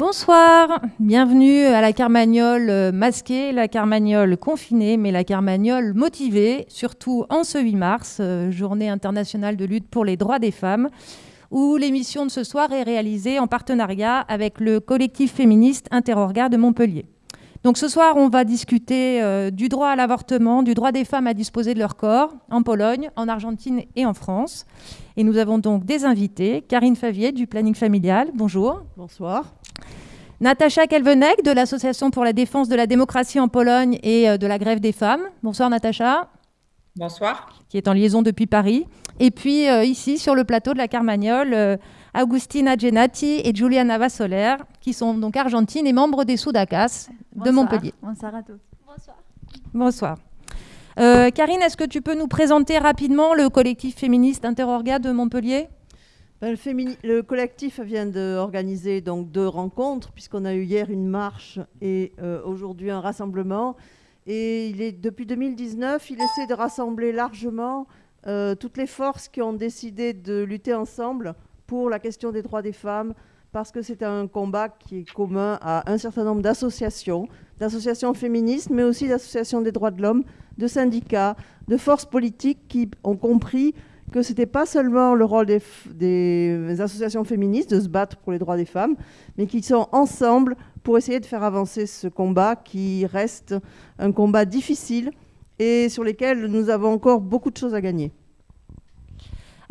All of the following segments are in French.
Bonsoir, bienvenue à la Carmagnole euh, masquée, la Carmagnole confinée, mais la Carmagnole motivée, surtout en ce 8 mars, euh, journée internationale de lutte pour les droits des femmes, où l'émission de ce soir est réalisée en partenariat avec le collectif féministe Interorga de Montpellier. Donc ce soir, on va discuter euh, du droit à l'avortement, du droit des femmes à disposer de leur corps en Pologne, en Argentine et en France. Et nous avons donc des invités. Karine Favier du Planning Familial, bonjour. Bonsoir. Natacha Kelvenek de l'Association pour la défense de la démocratie en Pologne et euh, de la grève des femmes. Bonsoir Natacha. Bonsoir. Qui est en liaison depuis Paris. Et puis euh, ici, sur le plateau de la Carmagnole, Augustina Genati et Juliana Vassoler, qui sont donc argentines et membres des Soudacas de Montpellier. Bonsoir à tous. Bonsoir. Bonsoir. Euh, Karine, est-ce que tu peux nous présenter rapidement le collectif féministe Interorga de Montpellier? Ben, le, le, collectif vient d'organiser donc deux rencontres, puisqu'on a eu hier une marche et euh, aujourd'hui un rassemblement. Et depuis 2019, il essaie de rassembler largement euh, toutes les forces qui ont décidé de lutter ensemble pour la question des droits des femmes, parce que c'est un combat qui est commun à un certain nombre d'associations, d'associations féministes, mais aussi d'associations des droits de l'homme, de syndicats, de forces politiques qui ont compris que ce n'était pas seulement le rôle des, associations féministes de se battre pour les droits des femmes, mais qu'ils sont ensemble pour essayer de faire avancer ce combat qui reste un combat difficile et sur lequel nous avons encore beaucoup de choses à gagner.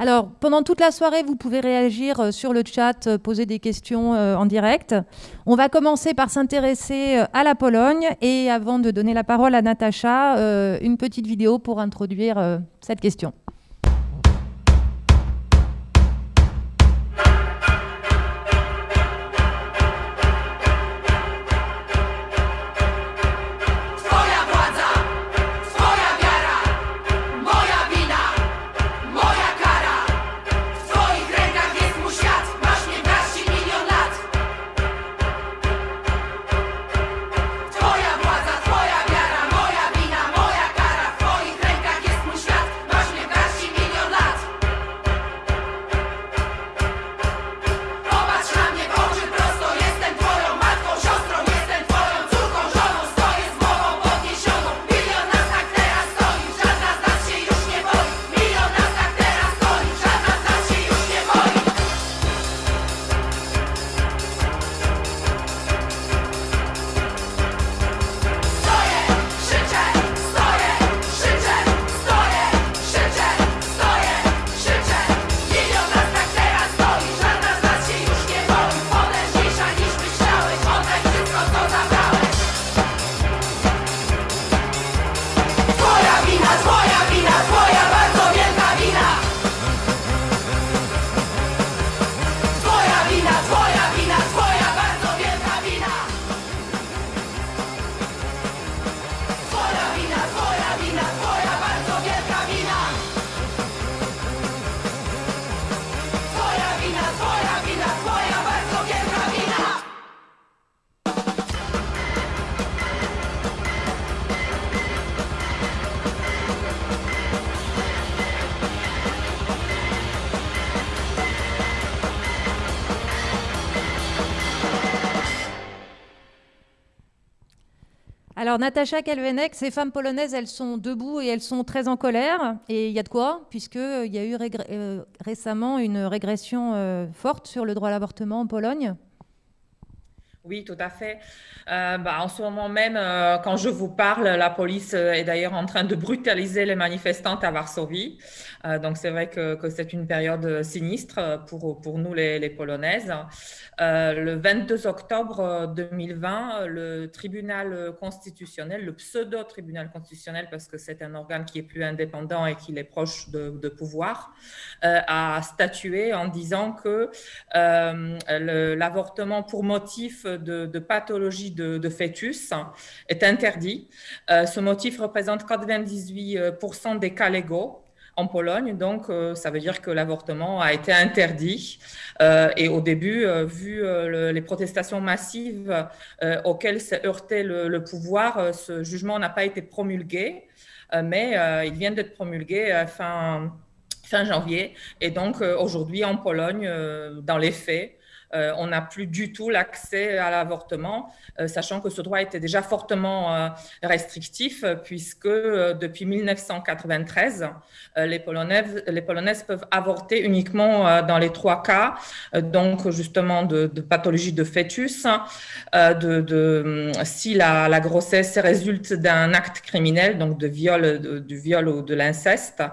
Alors, pendant toute la soirée, vous pouvez réagir euh, sur le chat, euh, poser des questions euh, en direct. On va commencer par s'intéresser à la Pologne et avant de donner la parole à Natacha, une petite vidéo pour introduire cette question. Natacha Kalvenek, ces femmes polonaises, elles sont debout et elles sont très en colère. Et il y a de quoi, puisqu'il euh, y a eu euh, récemment une régression euh, forte sur le droit à l'avortement en Pologne. Oui, tout à fait. Bah, en ce moment même, quand je vous parle, la police est d'ailleurs en train de brutaliser les manifestantes à Varsovie. donc, c'est vrai que, c'est une période sinistre pour, pour nous, les, Polonaises. Euh, le 22 octobre 2020, euh, le tribunal constitutionnel, le pseudo-tribunal constitutionnel, parce que c'est un organe qui est plus indépendant et qui est proche de, pouvoir, euh, a statué en disant que l'avortement pour motif de, pathologie de, fœtus est interdit. ce motif représente 98% des cas légaux en Pologne. Donc, euh, ça veut dire que l'avortement a été interdit. Euh, et au début, euh, vu les protestations massives auxquelles s'est heurté le, pouvoir, ce jugement n'a pas été promulgué. mais il vient d'être promulgué fin, fin janvier. Et donc, aujourd'hui, en Pologne, dans les faits, euh, on n'a plus du tout l'accès à l'avortement, euh, sachant que ce droit était déjà fortement euh, restrictif, puisque depuis 1993, les, Polonaises, peuvent avorter uniquement dans les trois cas, donc justement de, pathologie de fœtus, de, si la, grossesse résulte d'un acte criminel, donc de viol, du viol ou de l'inceste,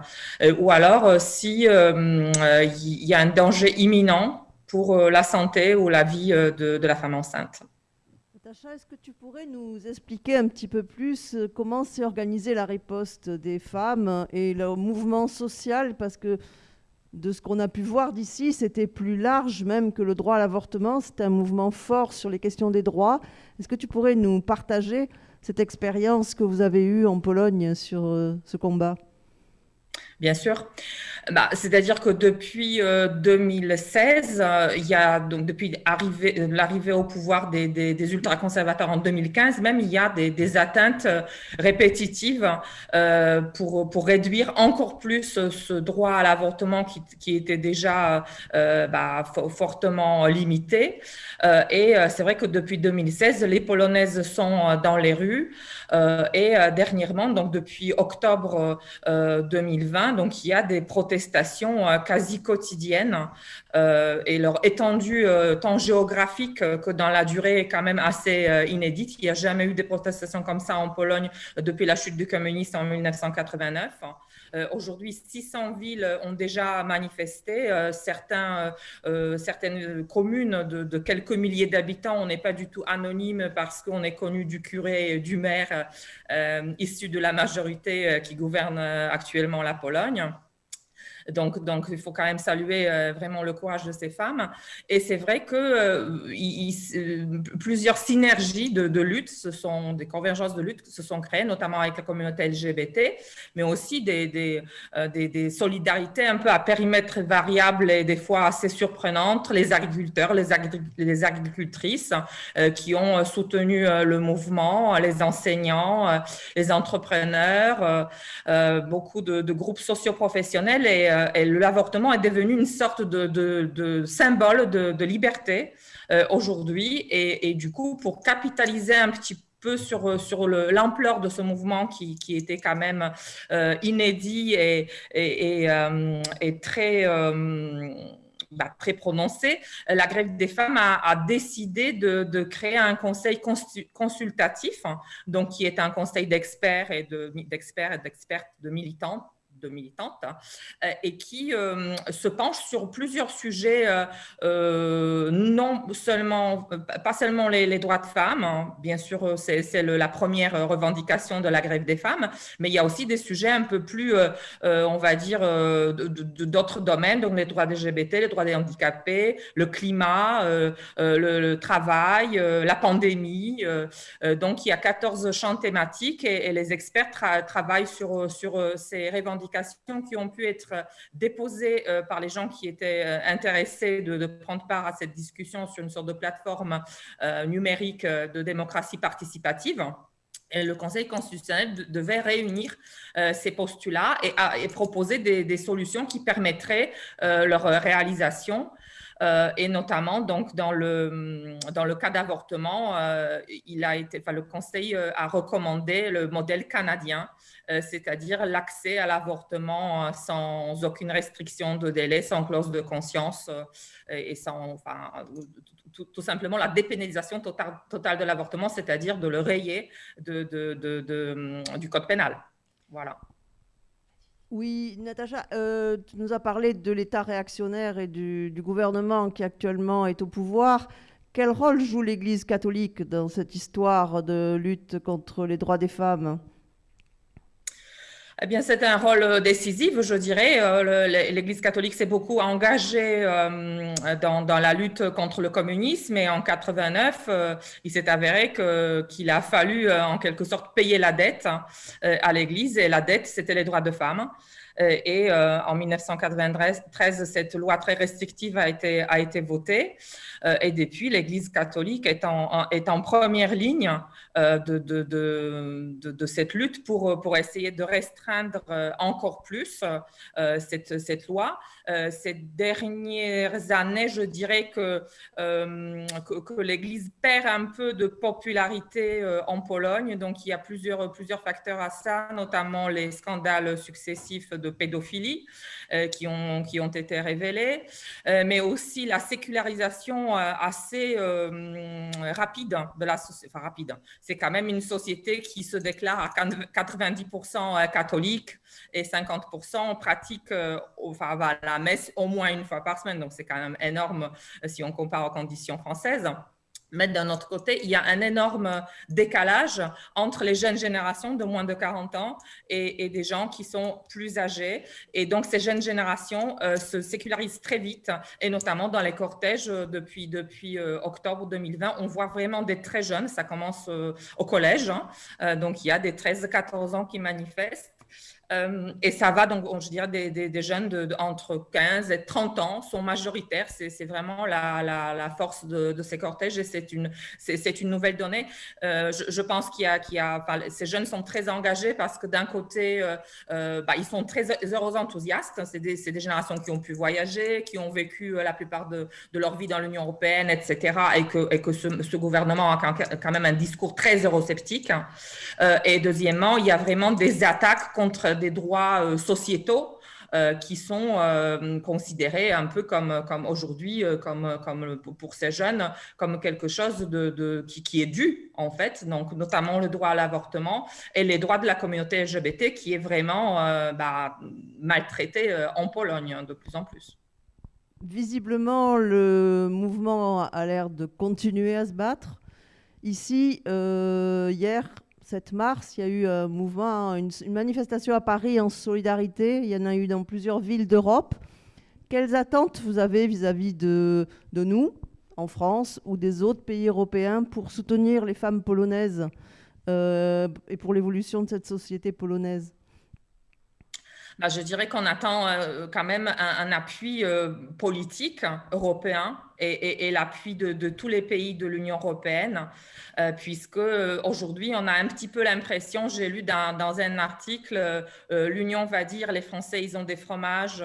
ou alors si il y a un danger imminent pour euh, la santé ou la vie euh, de, la femme enceinte. Natacha, est-ce que tu pourrais nous expliquer un petit peu plus euh, comment s'est organisée la riposte des femmes et le mouvement social? Parce que de ce qu'on a pu voir d'ici, c'était plus large même que le droit à l'avortement. C'était un mouvement fort sur les questions des droits. Est-ce que tu pourrais nous partager cette expérience que vous avez eue en Pologne sur ce combat? Bien sûr. Bah, C'est-à-dire que depuis 2016, euh, euh, il y a donc depuis euh, l'arrivée au pouvoir des, des, des ultra-conservateurs en 2015, même il y a des, atteintes répétitives pour, réduire encore plus ce droit à l'avortement qui, était déjà bah, fortement limité. Et c'est vrai que depuis 2016, les Polonaises sont dans les rues et dernièrement, donc depuis octobre 2020, donc il y a des protestations euh, quasi quotidiennes euh, et leur étendue euh, tant géographique que dans la durée est quand même assez inédite. Il n'y a jamais eu des protestations comme ça en Pologne depuis la chute du communisme en 1989. Aujourd'hui, 600 villes ont déjà manifesté. certains, certaines communes de, quelques milliers d'habitants, on n'est pas du tout anonyme parce qu'on est connu du curé du maire issu de la majorité qui gouverne actuellement la Pologne. Donc, donc, il faut quand même saluer euh, vraiment le courage de ces femmes. Et c'est vrai que euh, euh, plusieurs synergies de, lutte, ce sont des convergences de lutte se sont créées, notamment avec la communauté LGBT, mais aussi des, solidarités un peu à périmètre variable et des fois assez surprenantes. Les agriculteurs, les, agricultrices qui ont soutenu le mouvement, les enseignants, les entrepreneurs, beaucoup de, de groupes socioprofessionnels et et l'avortement est devenu une sorte de, symbole de, liberté euh, aujourd'hui. Et, du coup, pour capitaliser un petit peu sur, l'ampleur de ce mouvement qui, était quand même euh, inédit et, très... Bah, la grève des femmes a, décidé de, créer un conseil consultatif, hein, donc qui est un conseil d'experts et d'experts et d'expertes de militantes de militantes, hein, euh, et qui euh, se penche sur plusieurs sujets, euh, non seulement, pas seulement les, droits de femmes, hein. bien sûr, c'est la première revendication de la grève des femmes, mais il y a aussi des sujets un peu plus, on va dire, d'autres domaines, donc les droits des LGBT, les droits des handicapés, le climat, le, travail, la pandémie. donc, il y a 14 champs thématiques et, les experts travaillent sur, sur ces revendications qui ont pu être déposées euh, par les gens qui étaient euh, intéressés de, prendre part à cette discussion sur une sorte de plateforme euh, numérique de démocratie participative. Le Conseil constitutionnel devait réunir ces postulats et, proposer des, solutions qui permettraient leur réalisation. et notamment donc dans le dans le cas d'avortement, il enfin, le Conseil a recommandé le modèle canadien euh, c'est-à-dire l'accès à l'avortement euh, sans aucune restriction de délai, sans clause de conscience euh, et sans, enfin, tout, simplement la dépénalisation totale, de l'avortement, c'est-à-dire de le rayer de, du code pénal. Voilà. Oui, Natacha, tu nous as parlé de l'État réactionnaire et du, gouvernement qui actuellement est au pouvoir. Quel rôle joue l'Église catholique dans cette histoire de lutte contre les droits des femmes? Eh bien, c'est un rôle euh, décisif, je dirais. Euh, L'Église catholique s'est beaucoup engagée euh, dans, la lutte contre le communisme et en 89, il s'est avéré qu'il a fallu en quelque sorte payer la dette hein, à l'Église et la dette, c'était les droits de femmes. Et en 1993, cette loi très restrictive a été, a été votée. Et depuis, l'Église catholique est en, est en première ligne de, de, de, de, cette lutte pour, pour essayer de restreindre restreindre encore plus cette, cette loi. Ces dernières années, je dirais que, que, que l'Église perd un peu de popularité en Pologne. Donc, il y a plusieurs, plusieurs facteurs à ça, notamment les scandales successifs de pédophilie qui, ont, qui ont été révélés, mais aussi la sécularisation assez rapide de la société. Enfin, rapide. C'est quand même une société qui se déclare à 90% catholique et 50% pratique enfin, la messe au moins une fois par semaine. Donc, c'est quand même énorme si on compare aux conditions françaises. Mais d'un autre côté, il y a un énorme décalage entre les jeunes générations de moins de 40 ans et, des gens qui sont plus âgés. Et donc, ces jeunes générations euh, se sécularisent très vite, et notamment dans les cortèges euh, depuis, depuis euh, octobre 2020. On voit vraiment des très jeunes, ça commence au collège. Hein. donc, il y a des 13-14 ans qui manifestent. Euh, et ça va donc, je dirais, des, jeunes de, entre 15 et 30 ans sont majoritaires. C'est vraiment la, force de, ces cortèges et c'est une, une nouvelle donnée. Euh, je, pense qu'il y a, qu'il a ces jeunes sont très engagés parce que d'un côté, euh, bah, ils sont très heureux enthousiastes. C'est des, des, générations qui ont pu voyager, qui ont vécu la plupart de, leur vie dans l'Union européenne, etc. Et que, et que ce, gouvernement a quand même un discours très eurosceptique. et deuxièmement, il y a vraiment des attaques contre des droits euh, sociétaux euh, qui sont euh, considérés un peu comme, comme aujourd'hui, comme, comme pour ces jeunes, comme quelque chose de, qui, qui, est dû, en fait, donc notamment le droit à l'avortement et les droits de la communauté LGBT qui est vraiment bah, maltraité en Pologne hein, de plus en plus. Visiblement, le mouvement a l'air de continuer à se battre. Ici, hier, 7 mars, il y a eu un mouvement, une, manifestation à Paris en solidarité. Il y en a eu dans plusieurs villes d'Europe. Quelles attentes vous avez vis-à-vis de, de, nous, en France, ou des autres pays européens pour soutenir les femmes polonaises euh, et pour l'évolution de cette société polonaise? Bah, je dirais qu'on attend euh, quand même un, appui euh, politique européen et, l'appui de, tous les pays de l'Union européenne, euh, puisque aujourd'hui on a un petit peu l'impression, j'ai lu dans, un article, l'Union va dire les Français ils ont des fromages,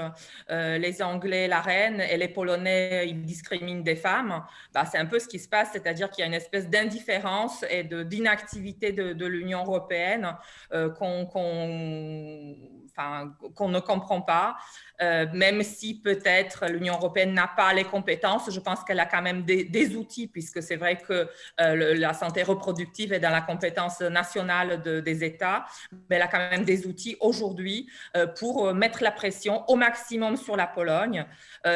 les Anglais la reine et les Polonais ils discriminent des femmes. Bah, c'est un peu ce qui se passe, c'est-à-dire qu'il y a une espèce d'indifférence et d'inactivité de l'Union européenne qu'on qu'on ne comprend pas, euh, même si peut-être l'Union européenne n'a pas les compétences, je pense qu'elle a quand même des, outils, puisque c'est vrai que euh, la santé reproductive est dans la compétence nationale des États, mais elle a quand même des outils aujourd'hui euh, pour mettre la pression au maximum sur la Pologne,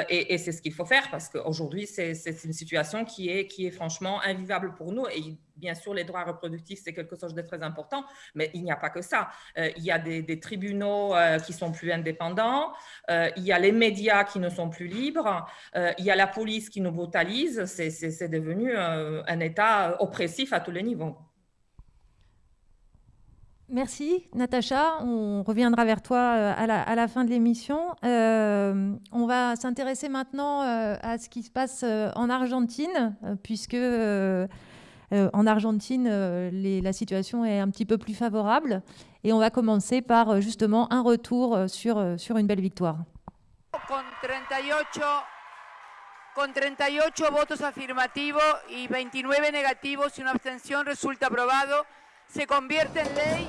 et, c'est ce qu'il faut faire, parce qu'aujourd'hui, c'est une situation qui est, qui est franchement invivable pour nous, et Bien sûr, les droits reproductifs, c'est quelque chose de très important, mais il n'y a pas que ça. Euh, il y a des, tribunaux euh, qui sont plus indépendants, euh, il y a les médias qui ne sont plus libres, il y a la police qui nous brutalise. C'est devenu un État oppressif à tous les niveaux. Merci Natacha, on reviendra vers toi à la, fin de l'émission. on va s'intéresser maintenant à ce qui se passe en Argentine, puisque euh, en Argentine, euh, la situation est un petit peu plus favorable. Et on va commencer par euh, justement un retour sur, sur une belle victoire. Con 38, con 38 votos afirmativos y 29 negativos y una abstención resulta aprobado. Se convierte en ley.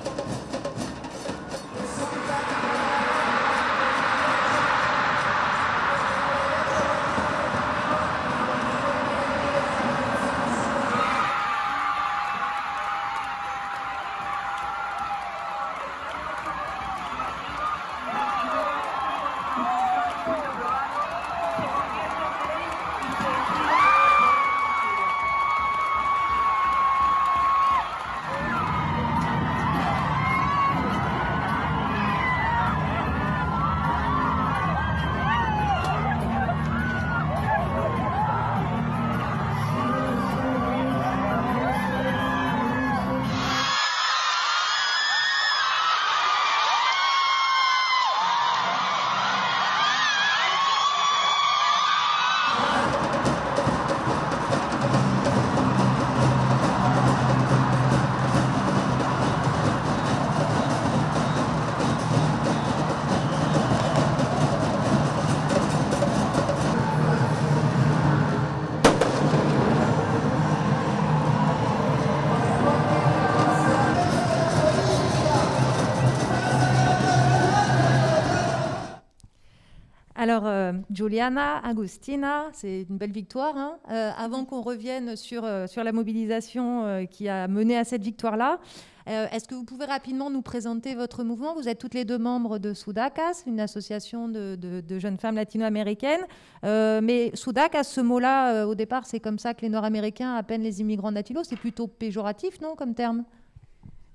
Alors, euh, Juliana, Agustina, c'est une belle victoire. Hein. Euh, avant qu'on revienne sur, euh, sur la mobilisation qui a mené à cette victoire-là, est-ce que vous pouvez rapidement nous présenter votre mouvement? Vous êtes toutes les deux membres de Sudacas, une association de, de, jeunes femmes latino-américaines. mais Sudacas, ce mot-là, au départ, c'est comme ça que les Nord-Américains appellent les immigrants latinos. C'est plutôt péjoratif, non, comme terme?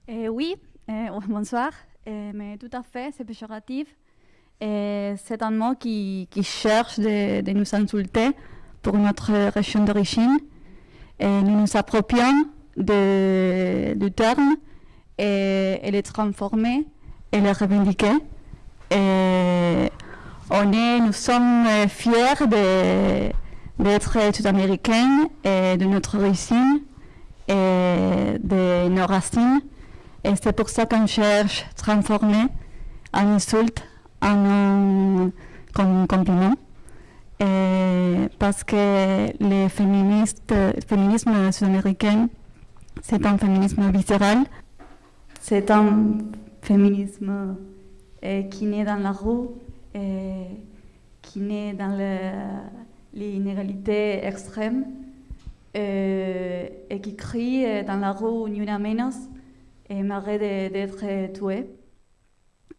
Oui, bonsoir. mais tout à fait, c'est péjoratif c'est un mot qui, cherche de, nous insulter pour notre région d'origine. Et nous nous approprions du terme et, et, le transformer et le revendiquer. Et nous sommes fiers d'être sud-américains et de notre origine et de nos racines. Et c'est pour ça qu'on cherche transformer en insulte un comme compliment. Parce que le féminisme sud-américain, c'est un féminisme viscéral, c'est un féminisme eh, qui naît dans la rue, et qui naît dans l'inégalité extrême, et, et, qui crie dans la rue Ni una menos et m'arrête d'être tué.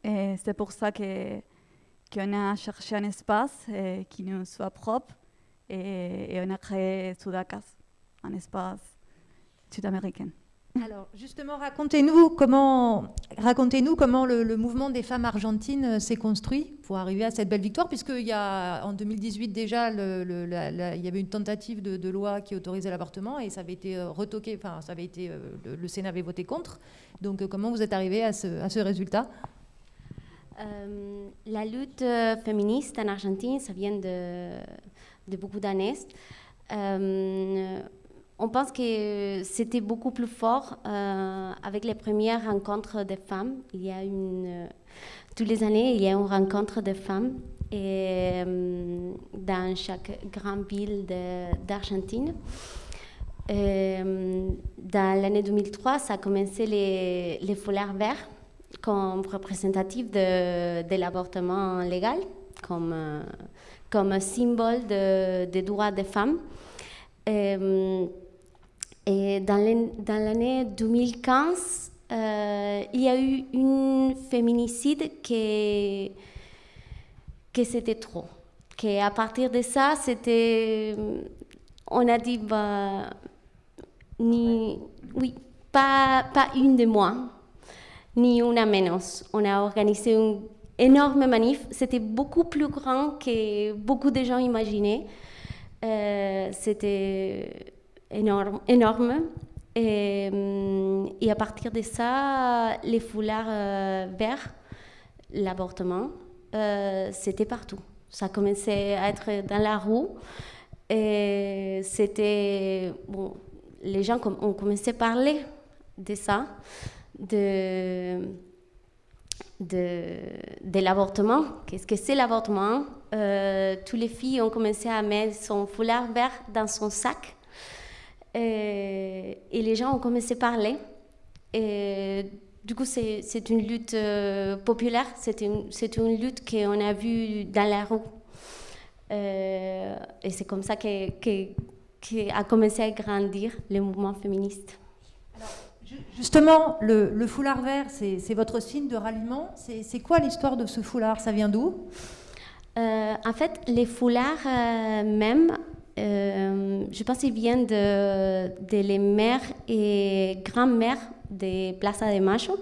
Et c'est pour ça qu'on a cherché un espace eh, qui nous soit propre et, on a créé Sudacas, un espace sud-américain. Alors justement, racontez-nous comment, le, mouvement des femmes argentines euh, s'est construit pour arriver à cette belle victoire, puisqu'il y a en 2018 déjà, il y avait une tentative de, loi qui autorisait l'avortement et ça avait été euh, retoqué, enfin ça avait été, euh, le, Sénat avait voté contre. Donc comment vous êtes arrivé à ce résultat? Euh, la lutte euh, féministe en Argentine, ça vient de, beaucoup d'années. Euh, on pense que c'était beaucoup plus fort avec les premières rencontres des femmes. Tous les années, il y a une rencontre de femmes et, dans chaque grande ville d'Argentine. dans l'année 2003, ça a commencé les, les foulards verts comme représentatif de, l'avortement légal, comme, euh, comme symbole des droits des femmes. Euh, et, dans l'année 2015, euh, il y a eu un féminicide qui, que c'était trop. Que à partir de ça, c'était, on a dit, bah, oui, pas, pas une de moi ni una menos. On a organisé une énorme manif. C'était beaucoup plus grand que beaucoup de gens imaginaient. Euh, C'était énorme. énorme. Et, et, à partir de ça, les foulards euh, verts, l'avortement, euh, c'était partout. Ça commençait à être dans la rue. Et c'était. Bon, les gens ont commencé à parler de ça de, de, l'avortement. Qu'est-ce que c'est l'avortement? Euh, Toutes les filles ont commencé à mettre son foulard vert dans son sac. Et, les gens ont commencé à parler. Et du coup, c'est une lutte euh, populaire, c'est une, une, lutte qu'on a vue dans la rue. Euh, et c'est comme ça qu'a que, commencé à grandir le mouvement féministe. Justement, le, foulard vert, c'est votre signe de ralliement. C'est quoi l'histoire de ce foulard? Ça vient d'où? Euh, En fait, les foulards euh, même, euh, je pense qu'ils viennent de, les mères et grands-mères des Plaza de Macho.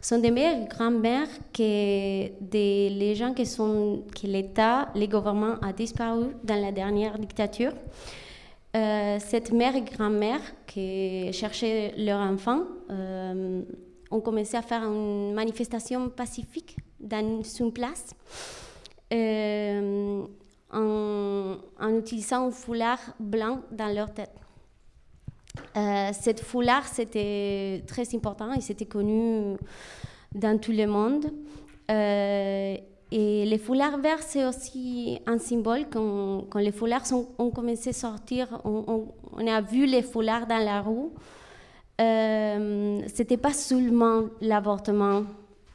Ce sont des mères et grands-mères que des, les gens que l'État, les gouvernements a disparu dans la dernière dictature. Euh, cette mère et grand-mère qui cherchaient leur enfant euh, ont commencé à faire une manifestation pacifique dans une place euh, en, utilisant un foulard blanc dans leur tête. cette foulard, c'était très important et c'était connu dans tout le monde. Et les foulards verts, c'est aussi un symbole. Quand, les foulards ont commencé à sortir, on, a vu les foulards dans la rue. Euh, c'était pas seulement l'avortement.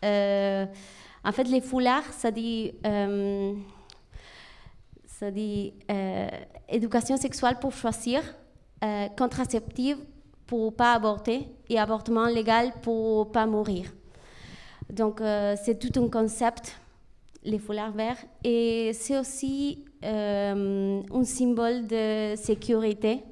Euh, en fait, les foulards, ça dit. Euh, Ça dit éducation sexuelle pour choisir, contraceptive pour pas avorter et avortement légal pour pas mourir. Donc c'est tout un concept, les foulards verts, et c'est aussi un symbole de sécurité.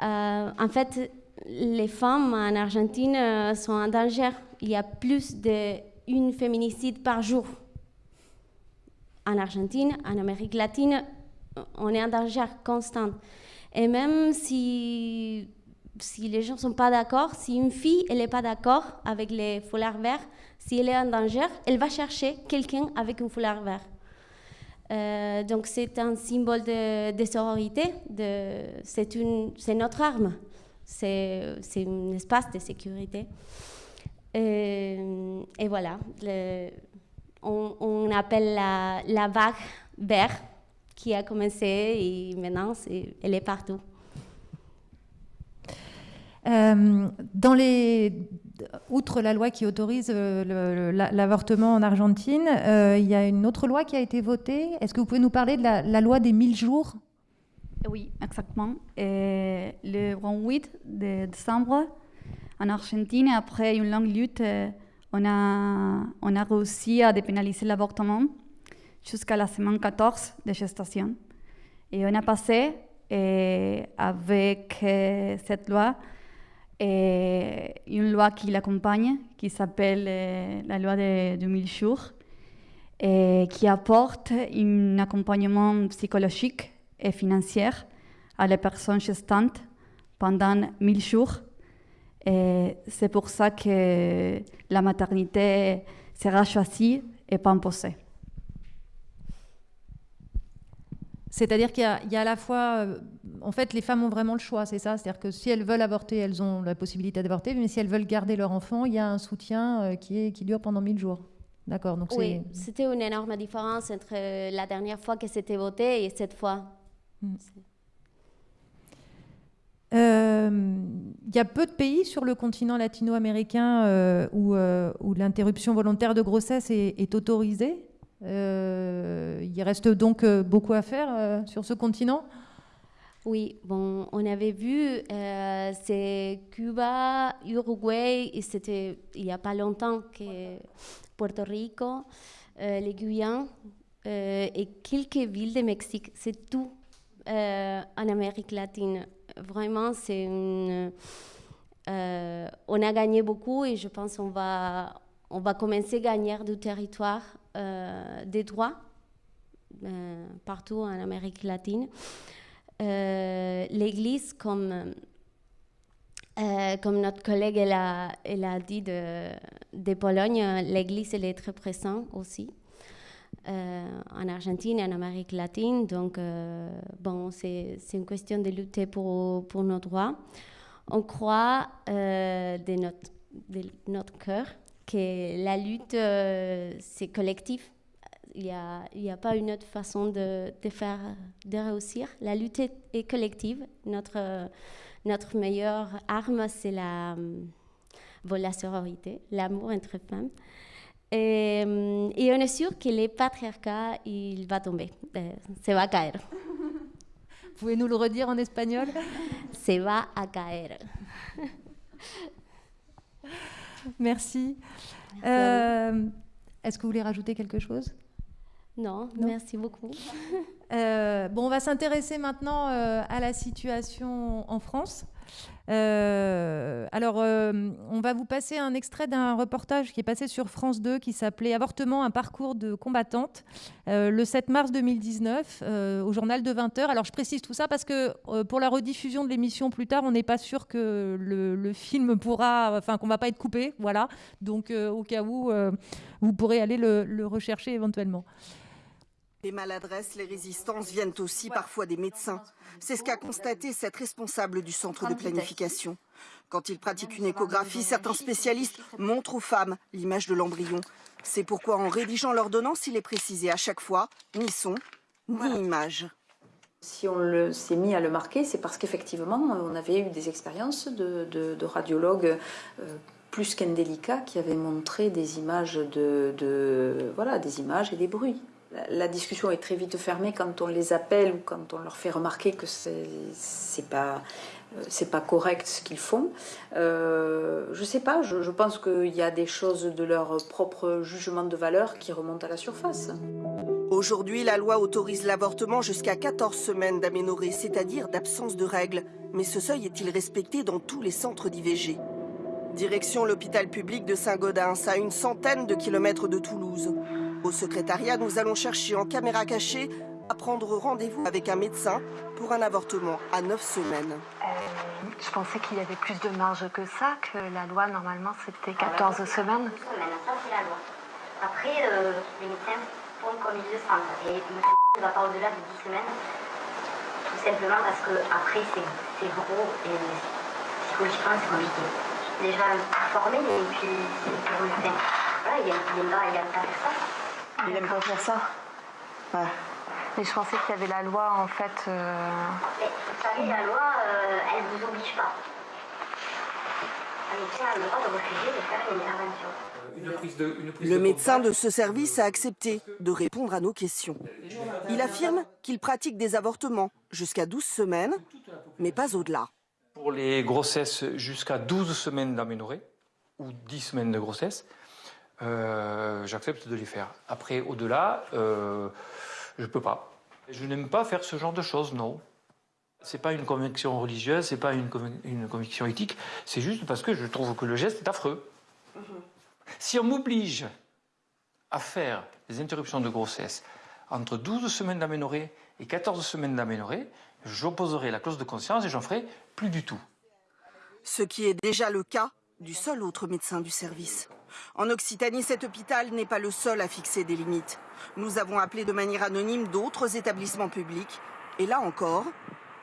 en fait, les femmes en Argentine sont en danger. Il y a plus d'une féminicide par jour. En Argentine, en Amérique latine, on est en danger constant. Et même si, si les gens ne sont pas d'accord, si une fille n'est pas d'accord avec les foulards verts, si elle est en danger, elle va chercher quelqu'un avec un foulard vert. Euh, donc c'est un symbole de, de sororité, c'est notre arme, c'est un espace de sécurité. Euh, et voilà, on, appelle la, vague verte qui a commencé et maintenant elle est partout. Euh, dans les, outre la loi qui autorise euh, l'avortement en Argentine, euh, il y a une autre loi qui a été votée. Est-ce que vous pouvez nous parler de la, loi des 1000 jours? Oui, exactement. le 28 de décembre, en Argentine, après une longue lutte, on a, on a réussi à dépénaliser l'avortement jusqu'à la semaine 14 de gestation. Et on a passé avec cette loi et une loi qui l'accompagne, qui s'appelle euh, la loi de 2000 jours, et qui apporte un accompagnement psychologique et financier à les personnes gestantes pendant 1000 jours. C'est pour ça que la maternité sera choisie et pas imposée. C'est-à-dire qu'il y, a à la fois, euh, en fait, les femmes ont vraiment le choix, c'est ça. C'est-à-dire que si elles veulent avorter, elles ont la possibilité d'avorter, mais si elles veulent garder leur enfant, il y a un soutien euh, qui, est, qui dure pendant 1000 jours. D'accord. Donc oui, c'était une énorme différence entre la dernière fois que c'était voté et cette fois. Hmm. Euh, il y a peu de pays sur le continent latino-américain où, où l'interruption volontaire de grossesse est, est autorisée. Euh, il reste donc euh, beaucoup à faire euh, sur ce continent oui, bon, on avait vu, c'est Cuba, Uruguay, c'était il n'y a pas longtemps que Puerto Rico, les Guyans et quelques villes de Mexique. C'est tout en Amérique latine. Vraiment, c'est on a gagné beaucoup et je pense qu'on va, on va commencer à gagner du territoire des droits euh, partout en Amérique latine. Euh, L'Église, comme, comme notre collègue elle a, elle a dit de, de Pologne, l'Église est très présente aussi. en Argentine et en Amérique latine. Donc, bon, c'est une question de lutter pour, pour nos droits. On croit de, notre, de notre cœur que la lutte, euh, c'est collectif. Il n'y a, il a pas une autre façon de, de, faire, de réussir. La lutte est, collective. Notre, notre meilleure arme, c'est la, la sororité, l'amour entre femmes. Et, et, on est sûr que le patriarcat, il va tomber. Se va caer. Pouvez nous le redire en espagnol? Se va a caer. Merci. Euh, est-ce que vous voulez rajouter quelque chose? Non, merci beaucoup. Euh, bon, on va s'intéresser maintenant euh, à la situation en France. Euh, alors, euh, on va vous passer un extrait d'un reportage qui est passé sur France 2 qui s'appelait Avortement, un parcours de combattante, euh, le 7 mars 2019, au journal de 20h. Alors, je précise tout ça parce que pour la rediffusion de l'émission plus tard, on n'est pas sûr que le, film pourra, enfin, qu'on va pas être coupé. Voilà. Donc, au cas où, vous pourrez aller le rechercher éventuellement. Les maladresses, les résistances viennent aussi parfois des médecins. C'est ce qu'a constaté cette responsable du centre de planification. Quand ils pratiquent une échographie, certains spécialistes montrent aux femmes l'image de l'embryon. C'est pourquoi en rédigeant l'ordonnance, il est précisé à chaque fois ni son, ni image. Si on s'est mis à le marquer, c'est parce qu'effectivement, on avait eu des expériences de, radiologues euh, plus qu'indélicats qui avaient montré des images, de, voilà, des images et des bruits la, discussion est très vite fermée quand on les appelle ou quand on leur fait remarquer que c'est pas c'est pas correct ce qu'ils font. Euh, je sais pas, je, je pense qu'il y a des choses de leur propre jugement de valeur qui remontent à la surface. Aujourd'hui, la loi autorise l'avortement jusqu'à 14 semaines d'aménorrhée, c'est-à-dire d'absence de règles. Mais ce seuil est-il respecté dans tous les centres d'IVG Direction l'hôpital public de Saint-Gaudens, à une centaine de kilomètres de Toulouse. Au secrétariat, nous allons chercher en caméra cachée à prendre rendez-vous avec un médecin pour un avortement à 9 semaines. Euh, je pensais qu'il y avait plus de marge que ça, que la loi, normalement, c'était 14 semaines. ça c'est la loi. Après, euh, les médecins font comme ils le sentent. Et ne va pas au-delà de 10 semaines, tout simplement parce qu'après, c'est gros et psychologiquement, c'est compliqué. Déjà formé, et puis pour le faire. Voilà, il n'aime pas, il aime pas faire ça. Il aime pas faire ça Ouais. Mais je pensais qu'il y avait la loi en fait. Euh... Mais vous savez, la loi, euh, elle ne vous oblige pas. Un médecin a le droit de refuser de faire une intervention. Le médecin de ce service a accepté de répondre à nos questions. Il affirme qu'il pratique des avortements jusqu'à 12 semaines, mais pas au-delà. Pour les grossesses jusqu'à 12 semaines d'aménorrhée, ou 10 semaines de grossesse, euh, j'accepte de les faire. Après, au-delà, euh, je ne peux pas. Je n'aime pas faire ce genre de choses, non. C'est pas une conviction religieuse, c'est pas une, une, conviction éthique, c'est juste parce que je trouve que le geste est affreux. Mhm. Si on m'oblige à faire des interruptions de grossesse entre 12 semaines d'aménorrhée et 14 semaines d'aménorrhée, j'opposerai la clause de conscience et j'en ferai plus du tout. Ce qui est déjà le cas du seul autre médecin du service. En Occitanie, cet hôpital n'est pas le seul à fixer des limites. Nous avons appelé de manière anonyme d'autres établissements publics. Et là encore,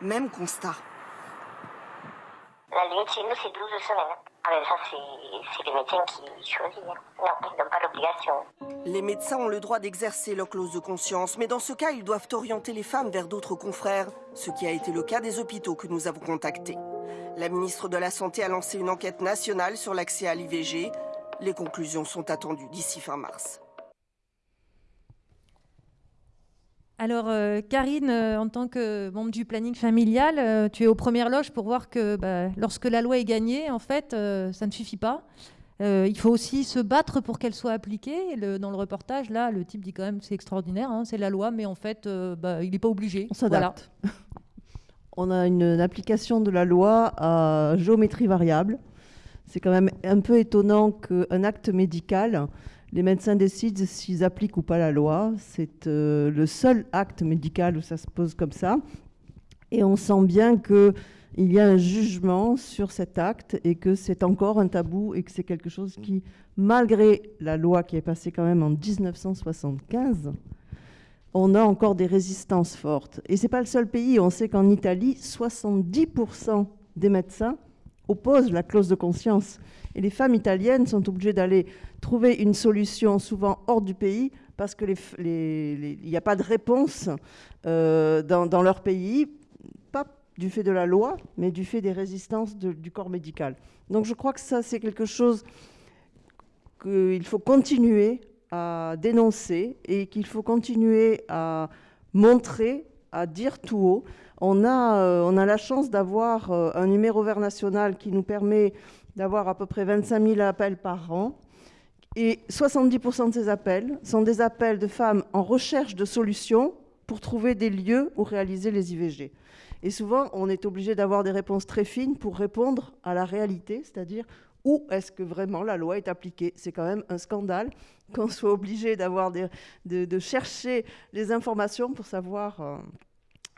même constat. La limite chez nous, c'est 12 semaines. Ah ça, c'est les médecins qui. Non, ils n'ont pas l'obligation. Les médecins ont le droit d'exercer leur clause de conscience, mais dans ce cas, ils doivent orienter les femmes vers d'autres confrères, ce qui a été le cas des hôpitaux que nous avons contactés. La ministre de la Santé a lancé une enquête nationale sur l'accès à l'IVG. Les conclusions sont attendues d'ici fin mars. Alors, euh, Karine, euh, en tant que membre du planning familial, euh, tu es aux premières loges pour voir que bah, lorsque la loi est gagnée, en fait, ça ne suffit pas. il faut aussi se battre pour qu'elle soit appliquée. dans le reportage, là, le type dit quand même c'est extraordinaire, hein, c'est la loi, mais en fait, bah, il n'est pas obligé. On s'adapte. On a une, une, application de la loi à géométrie variable. C'est quand même un peu étonnant qu'un acte médical les médecins décident s'ils appliquent ou pas la loi. C'est euh, le seul acte médical où ça se pose comme ça. Et on sent bien qu'il y a un jugement sur cet acte et que c'est encore un tabou et que c'est quelque chose qui, malgré la loi qui est passée quand même en 1975, on a encore des résistances fortes. Et ce n'est pas le seul pays. On sait qu'en Italie, 70% des médecins opposent la clause de conscience. Et les femmes italiennes sont obligées d'aller trouver une solution souvent hors du pays parce qu'il n'y a pas de réponse euh, dans, leur pays, pas du fait de la loi, mais du fait des résistances du corps médical. Donc je crois que ça, c'est quelque chose qu'il faut continuer à dénoncer et qu'il faut continuer à montrer, à dire tout haut. On a, euh, on a la chance d'avoir euh, un numéro vert national qui nous permet d'avoir à peu près 25 000 appels par an. Et 70% de ces appels sont des appels de femmes en recherche de solutions pour trouver des lieux où réaliser les IVG. Et souvent, on est obligé d'avoir des réponses très fines pour répondre à la réalité, c'est-à-dire où est-ce que vraiment la loi est appliquée. C'est quand même un scandale qu'on soit obligé d'avoir de, de, chercher les informations pour savoir euh,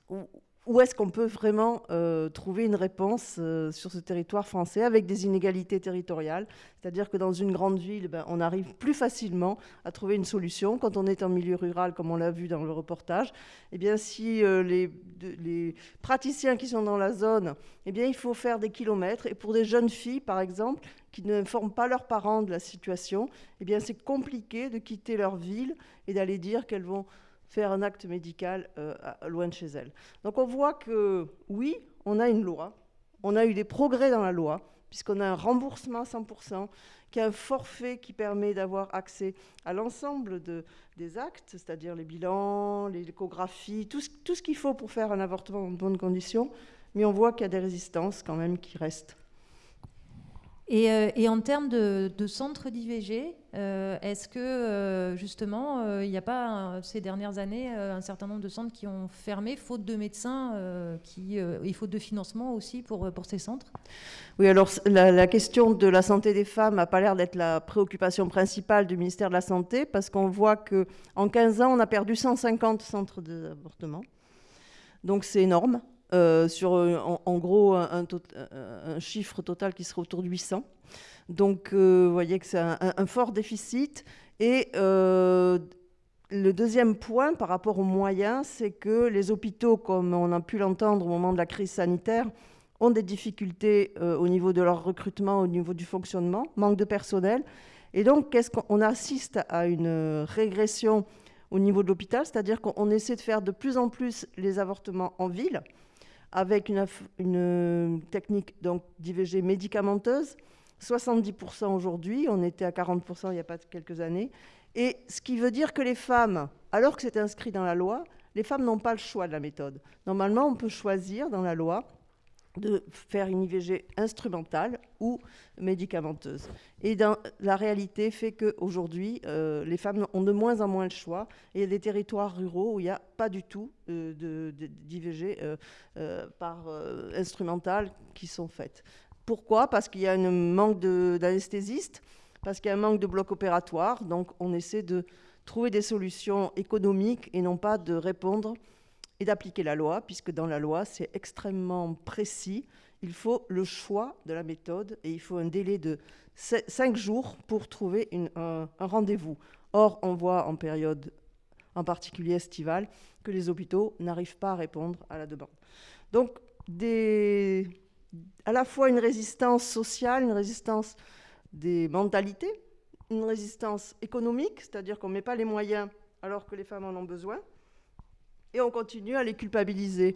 où, où est-ce qu'on peut vraiment euh, trouver une réponse euh, sur ce territoire français avec des inégalités territoriales? C'est-à-dire que dans une grande ville, ben, on arrive plus facilement à trouver une solution. Quand on est en milieu rural, comme on l'a vu dans le reportage, eh bien, si euh, les, praticiens qui sont dans la zone, eh bien, il faut faire des kilomètres. Et pour des jeunes filles, par exemple, qui ne informent pas leurs parents de la situation, eh c'est compliqué de quitter leur ville et d'aller dire qu'elles vont faire un acte médical euh, loin de chez elle. Donc on voit que oui, on a une loi, on a eu des progrès dans la loi. puisqu'on a un remboursement à 100%, qu'il y a un forfait qui permet d'avoir accès à l'ensemble de, des actes, c'est-à-dire les bilans, les échographies, tout ce qu'il faut pour faire un avortement en bonnes conditions, mais on voit qu'il y a des résistances quand même qui restent. Et, euh, et, en termes de, centres d'IVG, euh, est-ce que euh, justement, il n'y a pas ces dernières années un certain nombre de centres qui ont fermé, faute de médecins qui, et faute de financement aussi pour, pour ces centres? Oui, alors la, la, question de la santé des femmes n'a pas l'air d'être la préoccupation principale du ministère de la Santé, parce qu'on voit qu'en 15 ans, on a perdu 150 centres d'avortement. Donc c'est énorme. Euh, sur en, en gros un, un, chiffre total qui serait autour de 800. Donc euh, vous voyez que c'est un, fort déficit. Et euh, le deuxième point par rapport aux moyens, c'est que les hôpitaux, comme on a pu l'entendre au moment de la crise sanitaire, ont des difficultés euh, au niveau de leur recrutement, au niveau du fonctionnement, manque de personnel. Et donc, qu'est-ce qu'on assiste à une régression au niveau de l'hôpital, c'est-à-dire qu'on essaie de faire de plus en plus les avortements en ville, avec une, une technique d'IVG médicamenteuse. 70% aujourd'hui, on était à 40% il n'y a pas quelques années. Et ce qui veut dire que les femmes, alors que c'est inscrit dans la loi, les femmes n'ont pas le choix de la méthode. Normalement, on peut choisir dans la loi de faire une IVG instrumentale ou médicamenteuse. Et dans, la réalité fait qu'aujourd'hui, euh, les femmes ont de moins en moins le choix. Et il y a des territoires ruraux où il n'y a pas du tout euh, d'IVG euh, euh, par instrumentale qui sont faites. Pourquoi? Parce qu'il y a un manque d'anesthésistes, parce qu'il y a un manque de blocs opératoires. Donc on essaie de trouver des solutions économiques et non pas de répondre et d'appliquer la loi, puisque dans la loi, c'est extrêmement précis. Il faut le choix de la méthode et il faut un délai de 5 jours pour trouver un, rendez-vous. Or, on voit en période, en particulier estivale, que les hôpitaux n'arrivent pas à répondre à la demande. Donc, à la fois une résistance sociale, une résistance des mentalités, une résistance économique, c'est-à-dire qu'on ne met pas les moyens alors que les femmes en ont besoin, et on continue à les culpabiliser.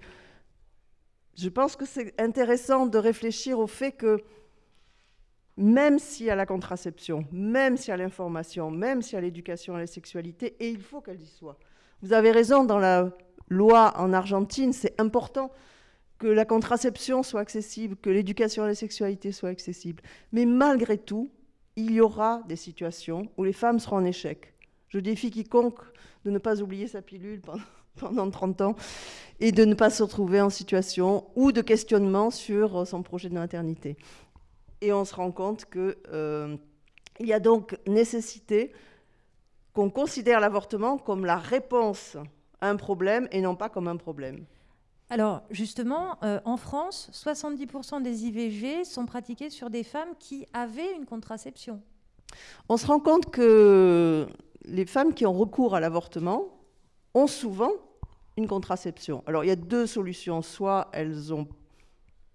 Je pense que c'est intéressant de réfléchir au fait que même s'il y a la contraception, même s'il y a l'information, même s'il y a l'éducation à la sexualité, et il faut qu'elle y soit. Vous avez raison, dans la loi en Argentine, c'est important que la contraception soit accessible, que l'éducation à la sexualité soit accessible. Mais malgré tout, il y aura des situations où les femmes seront en échec. Je défie quiconque de ne pas oublier sa pilule pendant pendant 30 ans et de ne pas se retrouver en situation ou de questionnement sur son projet de maternité. Et on se rend compte qu'il euh, y a donc nécessité qu'on considère l'avortement comme la réponse à un problème et non pas comme un problème. Alors justement, euh, en France, 70% des IVG sont pratiqués sur des femmes qui avaient une contraception. On se rend compte que les femmes qui ont recours à l'avortement ont souvent une contraception. Alors il y a deux solutions. Soit elles ont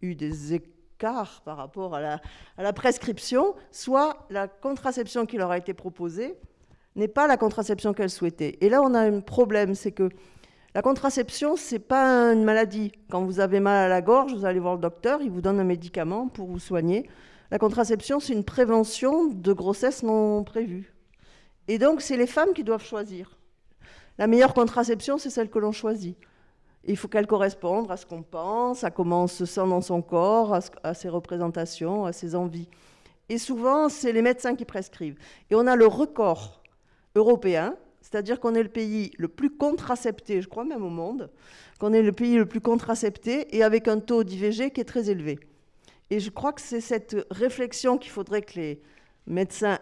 eu des écarts par rapport à la, prescription, soit la contraception qui leur a été proposée n'est pas la contraception qu'elles souhaitaient. Et là, on a un problème, c'est que la contraception, c'est pas une maladie. Quand vous avez mal à la gorge, vous allez voir le docteur, il vous donne un médicament pour vous soigner. La contraception, c'est une prévention de grossesse non prévue. Et donc, c'est les femmes qui doivent choisir. La meilleure contraception, c'est celle que l'on choisit. Il faut qu'elle corresponde à ce qu'on pense, à comment on se sent dans son corps, à, ses représentations, à ses envies. Et souvent, c'est les médecins qui prescrivent. Et on a le record européen, c'est-à-dire qu'on est le pays le plus contracepté, je crois même au monde, qu'on est le pays le plus contracepté et avec un taux d'IVG qui est très élevé. Et je crois que c'est cette réflexion qu'il faudrait que les médecins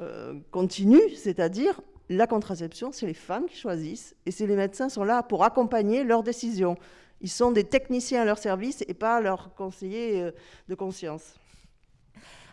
euh, continuent, c'est-à-dire la contraception, c'est les femmes qui choisissent et c'est les médecins sont là pour accompagner leurs décisions. Ils sont des techniciens à leur service et pas leurs conseillers euh, de conscience.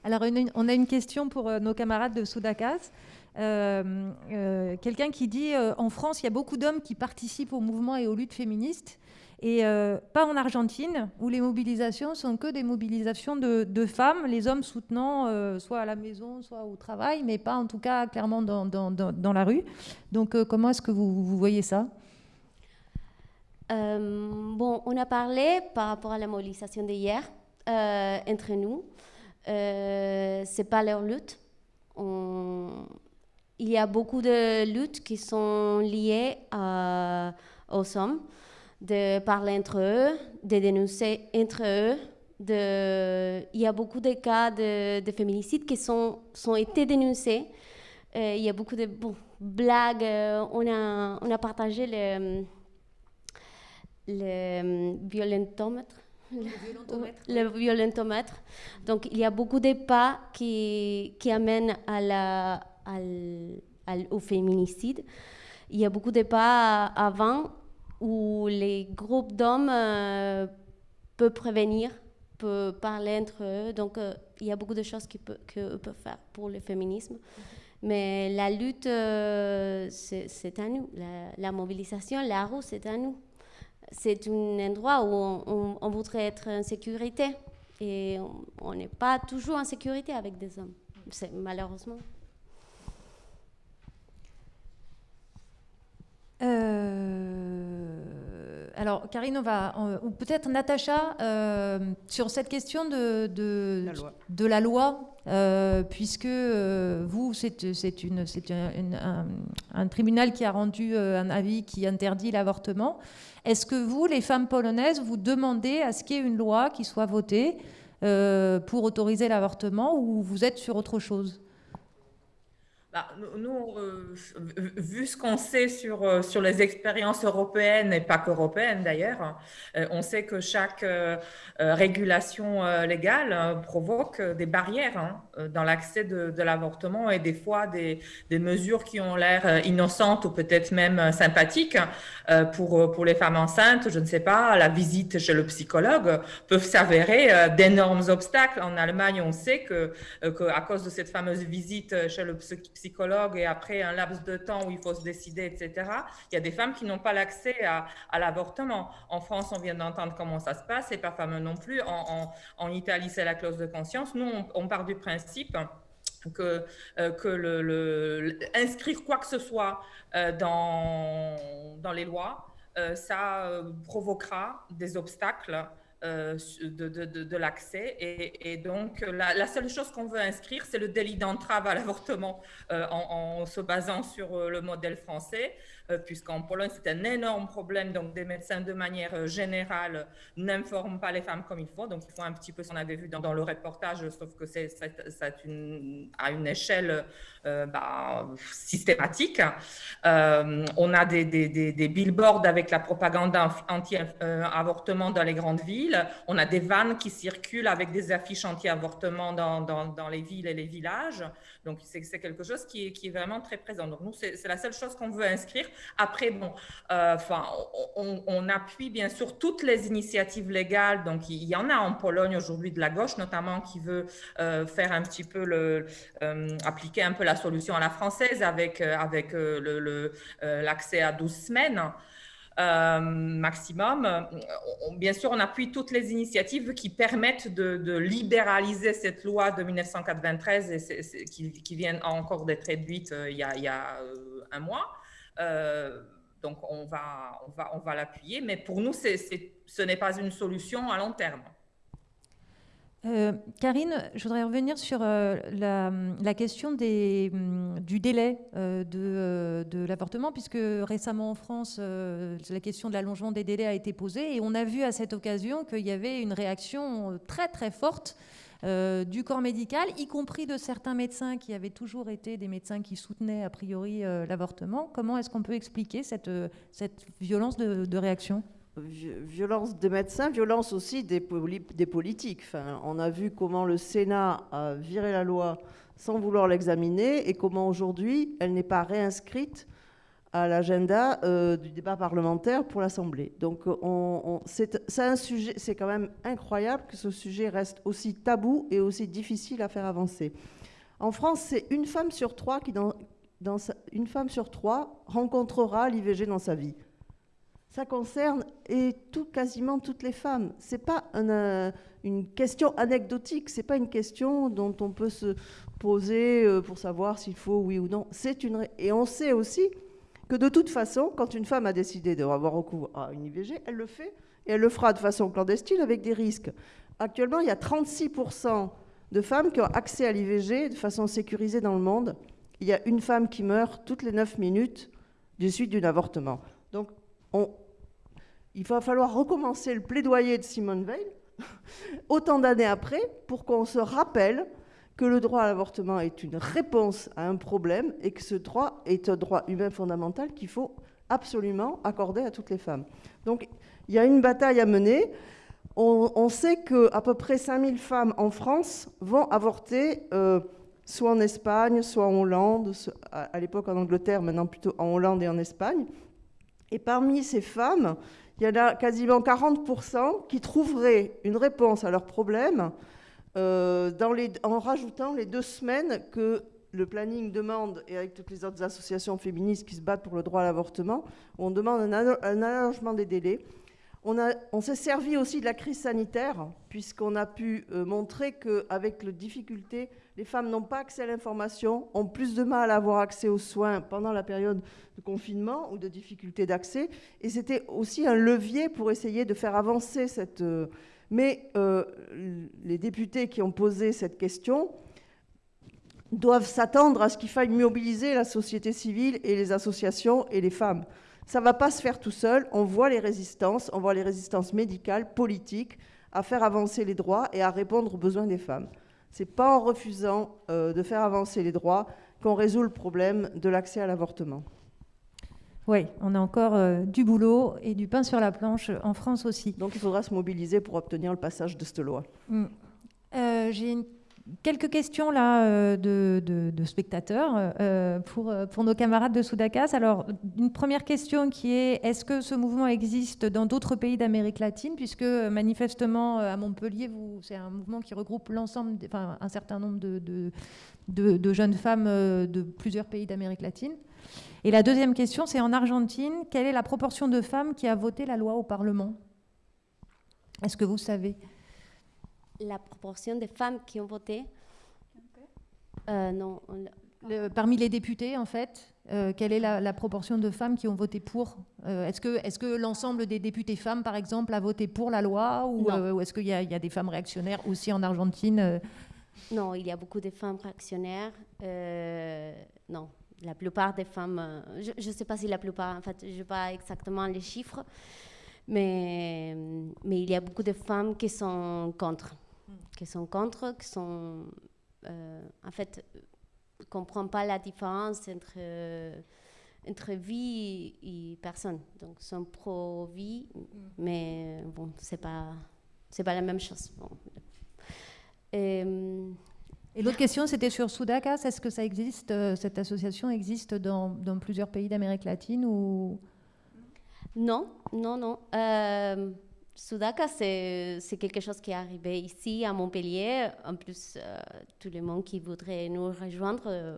Alors, on a une question pour euh, nos camarades de Soudakas. Euh, Quelqu'un qui dit en France, il y a beaucoup d'hommes qui participent au mouvement et aux luttes féministes, et euh, pas en Argentine, où les mobilisations sont que des mobilisations de, femmes, les hommes soutenant euh, soit à la maison, soit au travail, mais pas en tout cas clairement dans, dans, dans, la rue. Donc, euh, comment est-ce que vous, vous, voyez ça? Bon, on a parlé par rapport à la mobilisation d'hier entre nous. euh, c'est pas leur lutte. Il y a beaucoup de luttes qui sont liées aux hommes, de parler entre eux, de dénoncer entre eux. De... Il y a beaucoup de cas de, de féminicides qui sont, sont été dénoncés. Euh, il y a beaucoup de bon, blagues. euh, on, a, on a partagé le, le violentomètre. Le, violentomètre. Donc, il y a beaucoup de pas qui, qui amènent à la, à l- à l- au féminicide. Il y a beaucoup de pas avant où les groupes d'hommes euh, peuvent prévenir, peuvent parler entre eux. Donc, euh, il y a beaucoup de choses qu'ils peuvent, faire pour le féminisme. Mais la lutte, euh, c'est à nous. La, la mobilisation, la rue, c'est à nous. C'est un endroit où on, on- on voudrait être en sécurité. Et on- n'est pas toujours en sécurité avec des hommes, malheureusement. Alors, Karine, on va, on- ou peut-être Natacha, euh, sur cette question de, de, La loi. de la loi, euh, puisque euh, vous, c'est une- un, une- un- un tribunal qui a rendu un avis qui interdit l'avortement. Est-ce que vous, les femmes polonaises, vous demandez à ce qu'il y ait une loi qui soit votée pour autoriser l'avortement ou vous êtes sur autre chose? Bah, nous, vu ce qu'on sait sur, euh, sur les expériences européennes et pas qu'européennes d'ailleurs, euh, on sait que chaque euh, régulation légale provoque des barrières hein, dans l'accès de, de l'avortement et des fois des, des mesures qui ont l'air innocentes ou peut-être même sympathiques pour, pour les femmes enceintes, je ne sais pas, la visite chez le psychologue peuvent s'avérer d'énormes obstacles. En Allemagne, on sait que, que cause de cette fameuse visite chez le psy- psychologue et après un laps de temps où il faut se décider, etc., il y a des femmes qui n'ont pas l'accès à, l'avortement. En France, on vient d'entendre comment ça se passe, c'est pas fameux non plus. En, Italie, c'est la clause de conscience. Nous, on, part du principe que, euh, que inscrire quoi que ce soit euh, dans, dans les lois, euh, ça euh, provoquera des obstacles euh, de, l'accès. Et, donc, la, la seule chose qu'on veut inscrire, c'est le délit d'entrave à l'avortement euh, en, se basant sur euh, le modèle français, euh, puisqu'en Pologne, c'est un énorme problème. Donc, des médecins, de manière euh, générale, n'informent pas les femmes comme il faut. Donc, il faut un petit peu ce qu'on avait vu dans, le reportage, sauf que c'est à une échelle euh, bah, systématique. Euh, on a des, billboards avec la propagande anti-avortement dans les grandes villes. On a des vannes qui circulent avec des affiches anti-avortement dans, les villes et les villages. Donc, c'est quelque chose qui est, qui est vraiment très présent. Donc, nous, c'est la seule chose qu'on veut inscrire. Après, bon, euh, enfin, on, appuie bien sûr toutes les initiatives légales. Donc, il y en a en Pologne aujourd'hui de la gauche, notamment, qui veut euh, faire un petit peu euh, appliquer un peu la solution à la française avec, avec l'accès à 12 semaines. maximum. Bien sûr, on appuie toutes les initiatives qui permettent de, libéraliser cette loi de 1993 et c'est- c'est- qui, vient encore d'être réduite il y a, il y a, un mois. Euh, donc, on va, on va, on va l'appuyer, mais pour nous, ce n'est pas une solution à long terme. Euh, Karine, je voudrais revenir sur euh, la, question hum, du délai de, l'avortement, puisque récemment en France, la question de l'allongement des délais a été posée, et on a vu à cette occasion qu'il y avait une réaction très très forte euh, du corps médical, y compris de certains médecins qui avaient toujours été des médecins qui soutenaient a priori euh, l'avortement. Comment est-ce qu'on peut expliquer cette, euh, cette violence de, réaction? Vi- Violence des médecins, violence aussi des, des politiques. Enfin, on a vu comment le Sénat a viré la loi sans vouloir l'examiner et comment aujourd'hui elle n'est pas réinscrite à l'agenda euh, du débat parlementaire pour l'Assemblée. Donc euh, on, on- c'est quand même incroyable que ce sujet reste aussi tabou et aussi difficile à faire avancer. En France, c'est une femme sur trois qui, dans, une femme sur trois rencontrera l'IVG dans sa vie. Ça concerne et tout, quasiment toutes les femmes. C'est pas euh, une question anecdotique. C'est pas une question dont on peut se poser pour savoir s'il faut oui ou non. Une et on sait aussi que de toute façon, quand une femme a décidé d'avoir recours à une IVG, elle le fait et elle le fera de façon clandestine avec des risques. Actuellement, il y a 36% de femmes qui ont accès à l'IVG de façon sécurisée dans le monde. Il y a une femme qui meurt toutes les 9 minutes du suite d'un avortement. Donc, on, il va falloir recommencer le plaidoyer de Simone Veil, autant d'années après, pour qu'on se rappelle que le droit à l'avortement est une réponse à un problème et que ce droit est un droit humain fondamental qu'il faut absolument accorder à toutes les femmes. Donc, il y a une bataille à mener. On, sait qu'à peu près 5000 femmes en France vont avorter. Euh, soit en Espagne, soit en Hollande, à l'époque en Angleterre, maintenant plutôt en Hollande et en Espagne. Et parmi ces femmes, il y en a quasiment 40% qui trouveraient une réponse à leurs euh, en rajoutant les deux semaines que le planning demande, et avec toutes les autres associations féministes qui se battent pour le droit à l'avortement, on demande un, allongement des délais. On, s'est servi aussi de la crise sanitaire, puisqu'on a pu euh, montrer qu'avec les difficultés les femmes n'ont pas accès à l'information, ont plus de mal à avoir accès aux soins pendant la période de confinement ou de difficulté d'accès. Et c'était aussi un levier pour essayer de faire avancer cette... Euh, mais euh, les députés qui ont posé cette question doivent s'attendre à ce qu'il faille mobiliser la société civile et les associations et les femmes. Ça ne va pas se faire tout seul. On voit les résistances, on voit les résistances médicales, politiques, à faire avancer les droits et à répondre aux besoins des femmes. Ce n'est pas en refusant euh, de faire avancer les droits qu'on résout le problème de l'accès à l'avortement. Oui, on a encore euh, du boulot et du pain sur la planche en France aussi. Donc il faudra se mobiliser pour obtenir le passage de cette loi. Mm. Euh, j'ai une quelques questions là euh, de, spectateurs pour, pour nos camarades de Soudakas. Alors, une première question qui est est-ce que ce mouvement existe dans d'autres pays d'Amérique latine? Puisque manifestement, à Montpellier, c'est un mouvement qui regroupe l'ensemble, enfin, un certain nombre de, de, jeunes femmes de plusieurs pays d'Amérique latine. Et la deuxième question, c'est en Argentine, quelle est la proportion de femmes qui a voté la loi au Parlement? Est-ce que vous savez? La proportion de femmes qui ont voté? Euh, non. parmi les députés, en fait, euh, quelle est la, proportion de femmes qui ont voté pour? Euh, Est-ce que, est que l'ensemble des députés femmes, par exemple, a voté pour la loi Ou, est-ce qu'il y, a des femmes réactionnaires aussi en Argentine Non, il y a beaucoup de femmes réactionnaires. non, la plupart des femmes, je ne sais pas si la plupart, en fait, je n'ai pas exactement les chiffres, mais, mais il y a beaucoup de femmes qui sont contre qui sont contre, qui sont. Euh, en fait, ne comprennent pas la différence entre, entre vie et personne. Donc, sont pro-vie, mm. mais bon, c'est pas, c'est pas la même chose. Et, et l'autre question, c'était sur Sudakas. Est-ce que ça existe, euh, cette association existe dans, plusieurs pays d'Amérique latine ou? Non, non, non. Euh, Sudaka, c'est quelque chose qui est arrivé ici à Montpellier. En plus, euh, tout le monde qui voudrait nous rejoindre, euh,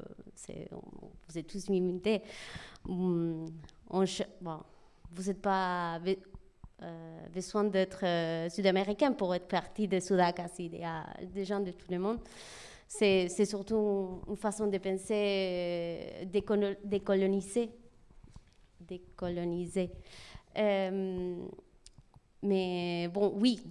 vous êtes tous invités. Hum, vous n'êtes pas besoin d'être sud-américain pour être partie de Sudaka. Il y a des gens de tout le monde. C'est surtout une façon de penser décoloniser. décoloniser. Mais bon, oui,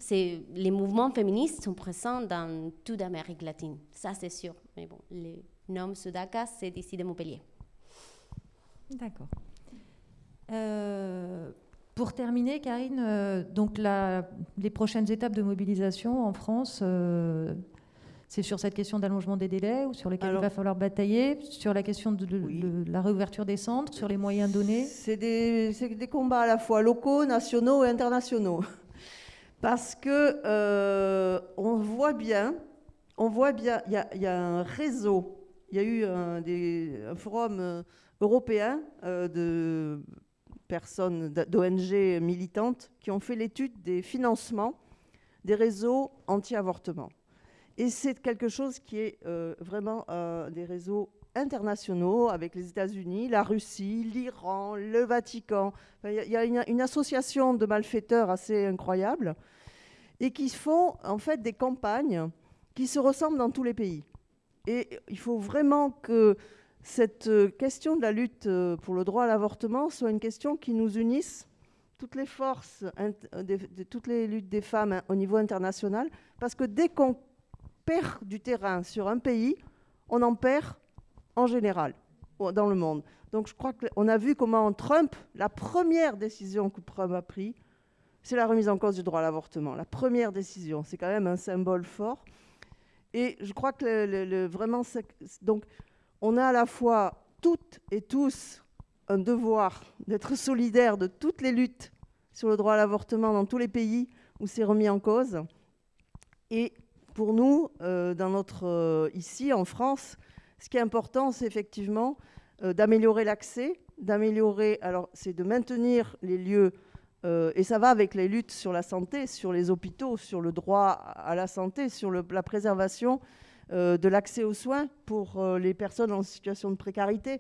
les mouvements féministes sont présents dans toute l'Amérique latine, ça c'est sûr. Mais bon, le nom Sudaka, c'est ici de Montpellier. D'accord. Euh, pour terminer, Karine, euh, donc les prochaines étapes de mobilisation en France, euh, c'est sur cette question d'allongement des délais ou sur lesquels il va falloir batailler Sur la question de, la réouverture des centres Sur les moyens donnés? C'est des, des, combats à la fois locaux, nationaux et internationaux. Parce que euh, on voit bien, on voit bien, il y, a un réseau, il y a eu un, des, un forum euh, européen euh, de personnes, d'ONG militantes qui ont fait l'étude des financements des réseaux anti-avortement. Et c'est quelque chose qui est euh, vraiment euh, des réseaux internationaux avec les États-Unis, la Russie, l'Iran, le Vatican. Il y a, une, association de malfaiteurs assez incroyable et qui font en fait des campagnes qui se ressemblent dans tous les pays. Et il faut vraiment que cette question de la lutte pour le droit à l'avortement soit une question qui nous unisse toutes les forces, toutes les luttes des femmes hein, au niveau international, parce que dès qu'on perd du terrain sur un pays, on en perd en général dans le monde. Donc je crois qu'on a vu comment Trump, la première décision que Trump a prise, c'est la remise en cause du droit à l'avortement. La première décision, c'est quand même un symbole fort. Et je crois que vraiment, donc, on a à la fois toutes et tous un devoir d'être solidaires de toutes les luttes sur le droit à l'avortement dans tous les pays où c'est remis en cause. Et pour nous, euh, euh, ici en France, ce qui est important, c'est effectivement euh, d'améliorer l'accès, d'améliorer, alors c'est de maintenir les lieux, et ça va avec les luttes sur la santé, sur les hôpitaux, sur le droit à la santé, sur la préservation de l'accès aux soins pour les personnes en situation de précarité.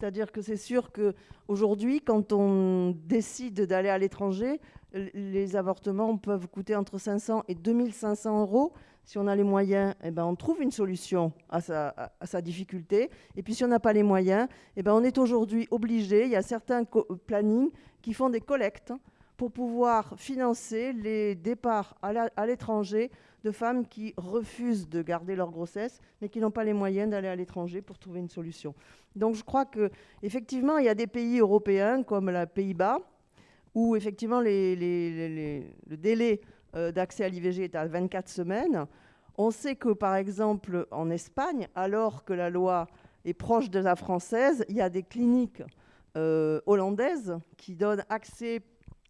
C'est-à-dire que c'est sûr qu'aujourd'hui, quand on décide d'aller à l'étranger, les avortements peuvent coûter entre 500 et 2500 euros. Si on a les moyens, eh ben, on trouve une solution à sa, difficulté. Et puis si on n'a pas les moyens, eh ben, on est aujourd'hui obligé, il y a certains plannings qui font des collectes pour pouvoir financer les départs à l'étranger de femmes qui refusent de garder leur grossesse, mais qui n'ont pas les moyens d'aller à l'étranger pour trouver une solution. Donc je crois qu'effectivement, il y a des pays européens comme les Pays-Bas, où effectivement le délai euh, d'accès à l'IVG est à 24 semaines. On sait que, par exemple, en Espagne, alors que la loi est proche de la française, il y a des cliniques euh, hollandaises qui donnent accès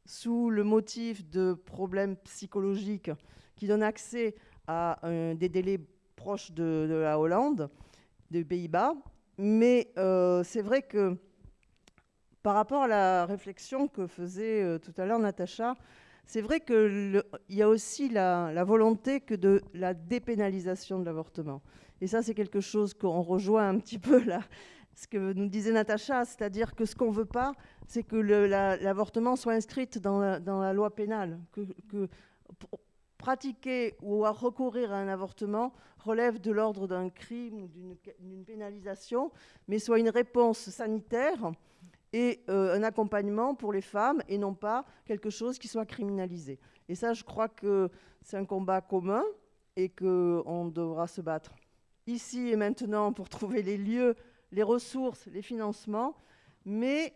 sous le motif de problèmes psychologiques qui donne accès à des délais proches de, la Hollande, des Pays-Bas. Mais euh, c'est vrai que par rapport à la réflexion que faisait euh, tout à l'heure Natacha, c'est vrai qu'il y a aussi la, volonté que de la dépénalisation de l'avortement. Et ça, c'est quelque chose qu'on rejoint un petit peu là, ce que nous disait Natacha, c'est-à-dire que ce qu'on ne veut pas, c'est que l'avortement soit inscrit dans la, loi pénale, que, que pratiquer ou recourir à un avortement relève de l'ordre d'un crime ou d'une pénalisation, mais soit une réponse sanitaire et euh, un accompagnement pour les femmes et non pas quelque chose qui soit criminalisé. Et ça, je crois que c'est un combat commun et qu'on devra se battre ici et maintenant pour trouver les lieux, les ressources, les financements, mais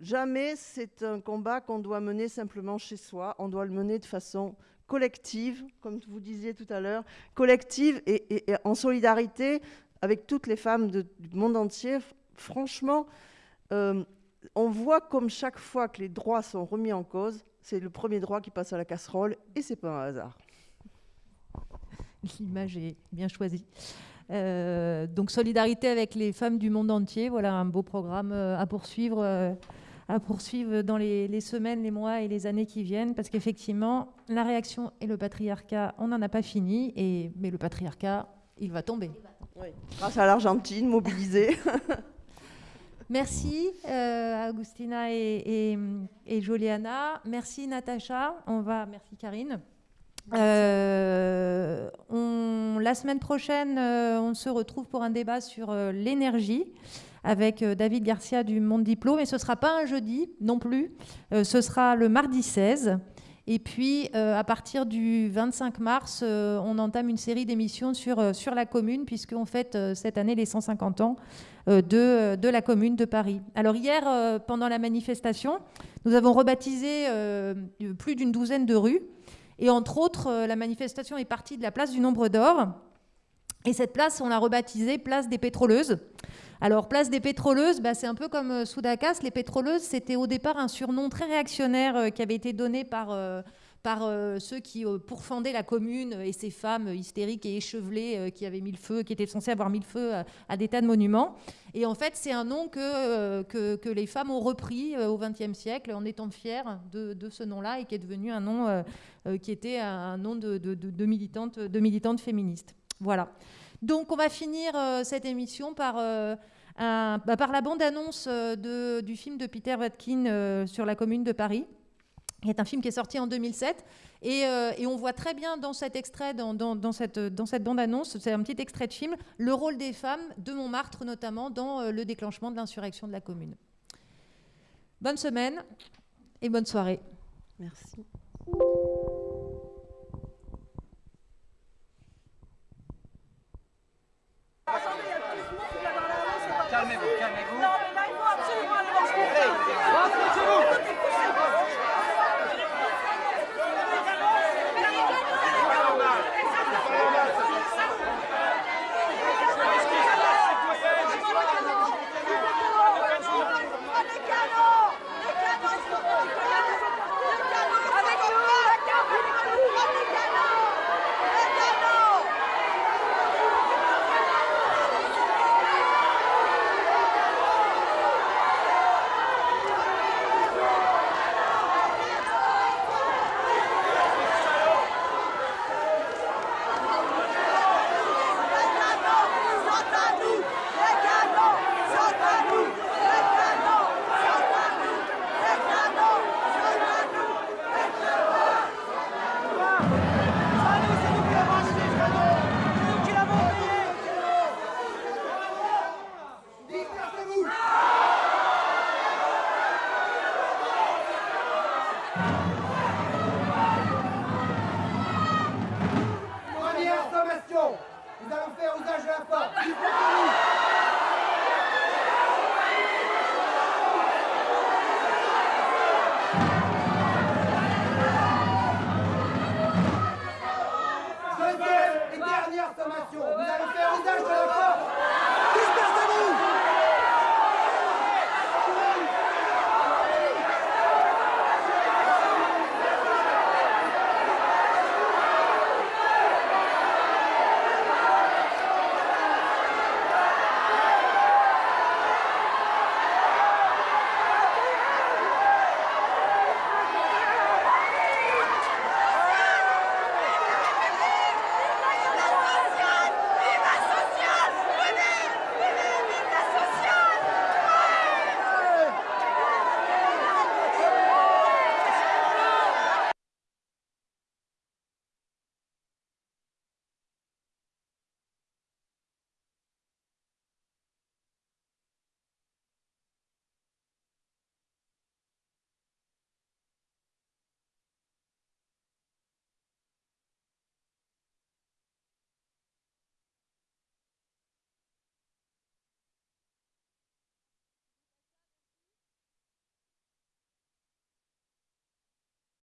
jamais c'est un combat qu'on doit mener simplement chez soi, on doit le mener de façon collective, comme vous disiez tout à l'heure, collective et, en solidarité avec toutes les femmes du monde entier. Franchement, euh, on voit comme chaque fois que les droits sont remis en cause, c'est le premier droit qui passe à la casserole et c'est pas un hasard. L'image est bien choisie. Euh, donc solidarité avec les femmes du monde entier, voilà un beau programme euh, à poursuivre à poursuivre dans les, semaines, les mois et les années qui viennent, parce qu'effectivement, la réaction et le patriarcat, on n'en a pas fini, et, mais le patriarcat, il va tomber. Grâce à l'Argentine mobilisée. Merci euh, Agustina et, Juliana. Merci Natacha. On va. Merci Karine. Euh, la semaine prochaine, euh, on se retrouve pour un débat sur l'énergie avec David Garcia du Monde Diplôme. Et ce ne sera pas un jeudi non plus, ce sera le mardi 16. Et puis, euh, à partir du 25 mars, on entame une série d'émissions sur, sur la commune, puisqu'on fête cette année les 150 ans de, de, la commune de Paris. Alors hier, pendant la manifestation, nous avons rebaptisé plus d'une douzaine de rues. Et entre autres, la manifestation est partie de la place du Nombre d'Or. Et cette place, on l'a rebaptisée Place des Pétroleuses. Alors, place des pétroleuses, bah, c'est un peu comme euh, Soudakas. Les pétroleuses, c'était au départ un surnom très réactionnaire euh, qui avait été donné par, euh, par ceux qui pourfendaient la commune et ces femmes hystériques et échevelées qui avaient mis le feu, qui étaient censées avoir mis le feu à, des tas de monuments. Et en fait, c'est un nom que, que, les femmes ont repris au XXe siècle en étant fières de, ce nom-là et qui est devenu un nom qui était un nom de, de, de militantes, de féministes. Voilà. Donc on va finir cette émission par bah, par la bande-annonce euh, du film de Peter Watkin euh, sur la commune de Paris qui est un film qui est sorti en 2007. Euh, et, on voit très bien dans cet extrait, dans cette bande-annonce, c'est un petit extrait de film, le rôle des femmes, de Montmartre notamment, dans le déclenchement de l'insurrection de la commune. Bonne semaine et bonne soirée. Merci.